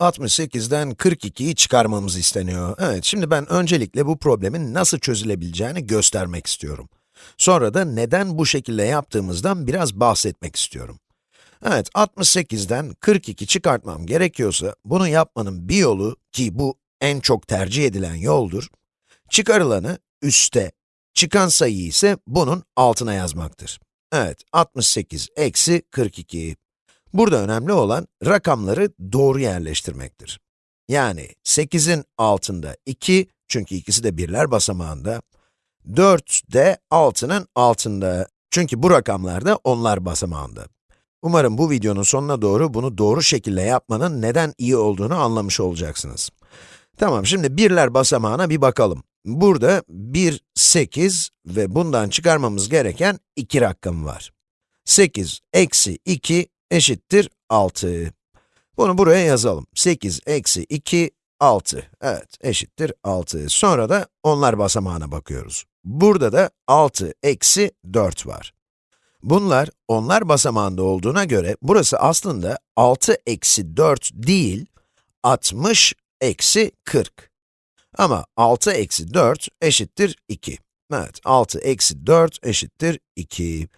68'den 42'yi çıkarmamız isteniyor. Evet, şimdi ben öncelikle bu problemin nasıl çözülebileceğini göstermek istiyorum. Sonra da neden bu şekilde yaptığımızdan biraz bahsetmek istiyorum. Evet, 68'den 42 çıkartmam gerekiyorsa, bunu yapmanın bir yolu, ki bu en çok tercih edilen yoldur, çıkarılanı üste, çıkan sayıyı ise bunun altına yazmaktır. Evet, 68 eksi 42. Burada önemli olan rakamları doğru yerleştirmektir. Yani 8'in altında 2, çünkü ikisi de birler basamağında. 4 de 6'nın altında, çünkü bu rakamlar da onlar basamağında. Umarım bu videonun sonuna doğru bunu doğru şekilde yapmanın neden iyi olduğunu anlamış olacaksınız. Tamam, şimdi birler basamağına bir bakalım. Burada 1, 8 ve bundan çıkarmamız gereken 2 rakam var. 8 eksi 2 eşittir 6. Bunu buraya yazalım. 8 eksi 2, 6. Evet, eşittir 6. Sonra da onlar basamağına bakıyoruz. Burada da 6 eksi 4 var. Bunlar onlar basamağında olduğuna göre, burası aslında 6 eksi 4 değil, 60 eksi 40. Ama 6 eksi 4 eşittir 2. Evet, 6 eksi 4 eşittir 2.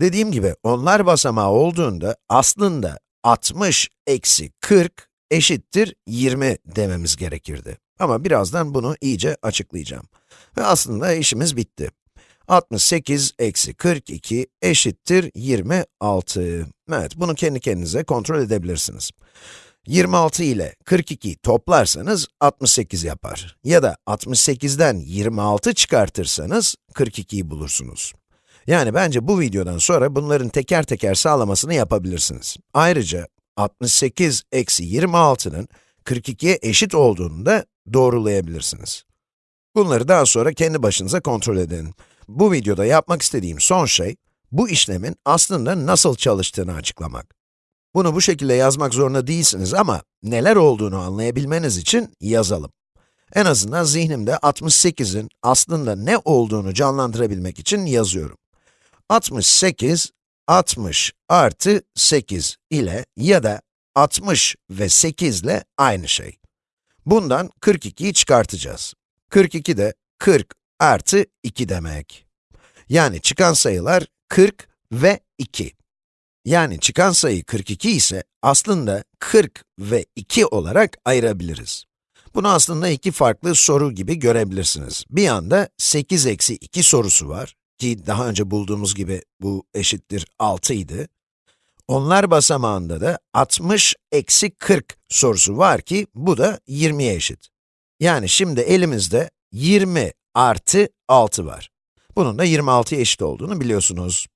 Dediğim gibi, onlar basamağı olduğunda aslında 60 eksi 40 eşittir 20 dememiz gerekirdi. Ama birazdan bunu iyice açıklayacağım. Ve aslında işimiz bitti. 68 eksi 42 eşittir 26. Evet, bunu kendi kendinize kontrol edebilirsiniz. 26 ile 42 toplarsanız 68 yapar. Ya da 68'den 26 çıkartırsanız 42'yi bulursunuz. Yani bence bu videodan sonra bunların teker teker sağlamasını yapabilirsiniz. Ayrıca 68 eksi 26'nın 42'ye eşit olduğunu da doğrulayabilirsiniz. Bunları daha sonra kendi başınıza kontrol edin. Bu videoda yapmak istediğim son şey, bu işlemin aslında nasıl çalıştığını açıklamak. Bunu bu şekilde yazmak zorunda değilsiniz ama neler olduğunu anlayabilmeniz için yazalım. En azından zihnimde 68'in aslında ne olduğunu canlandırabilmek için yazıyorum. 68, 60 artı 8 ile ya da 60 ve 8 ile aynı şey. Bundan 42'yi çıkartacağız. 42 de 40 artı 2 demek. Yani çıkan sayılar 40 ve 2. Yani çıkan sayı 42 ise aslında 40 ve 2 olarak ayırabiliriz. Bunu aslında iki farklı soru gibi görebilirsiniz. Bir yanda 8 eksi 2 sorusu var ki daha önce bulduğumuz gibi bu eşittir 6 idi. Onlar basamağında da 60 eksi 40 sorusu var ki bu da 20'ye eşit. Yani şimdi elimizde 20 artı 6 var. Bunun da 26'ya eşit olduğunu biliyorsunuz.